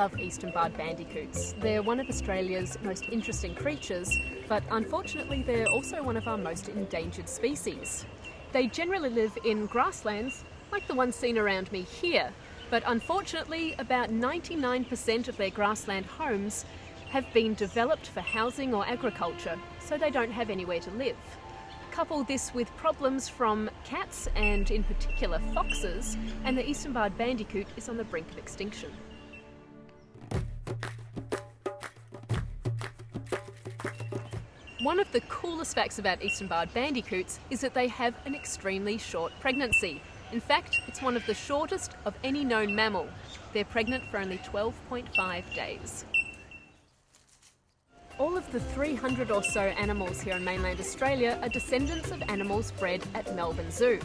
love eastern barred bandicoots. They're one of Australia's most interesting creatures, but unfortunately they're also one of our most endangered species. They generally live in grasslands, like the one seen around me here, but unfortunately about 99% of their grassland homes have been developed for housing or agriculture, so they don't have anywhere to live. Couple this with problems from cats and in particular foxes, and the eastern barred bandicoot is on the brink of extinction. One of the coolest facts about eastern barred bandicoots is that they have an extremely short pregnancy. In fact, it's one of the shortest of any known mammal. They're pregnant for only 12.5 days. All of the 300 or so animals here in mainland Australia are descendants of animals bred at Melbourne Zoo.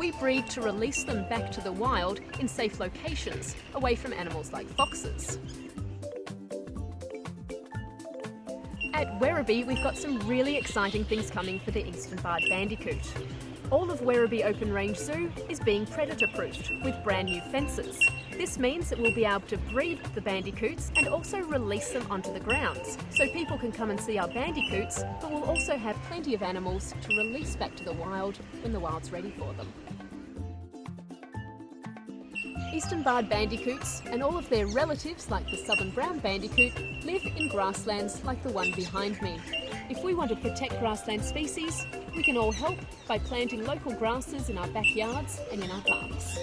We breed to release them back to the wild in safe locations, away from animals like foxes. At Werribee, we've got some really exciting things coming for the eastern barred bandicoot. All of Werribee Open Range Zoo is being predator proofed with brand new fences. This means that we'll be able to breed the bandicoots and also release them onto the grounds. So people can come and see our bandicoots, but we'll also have plenty of animals to release back to the wild when the wild's ready for them. Eastern barred bandicoots and all of their relatives like the southern brown bandicoot live in grasslands like the one behind me. If we want to protect grassland species, we can all help by planting local grasses in our backyards and in our parks.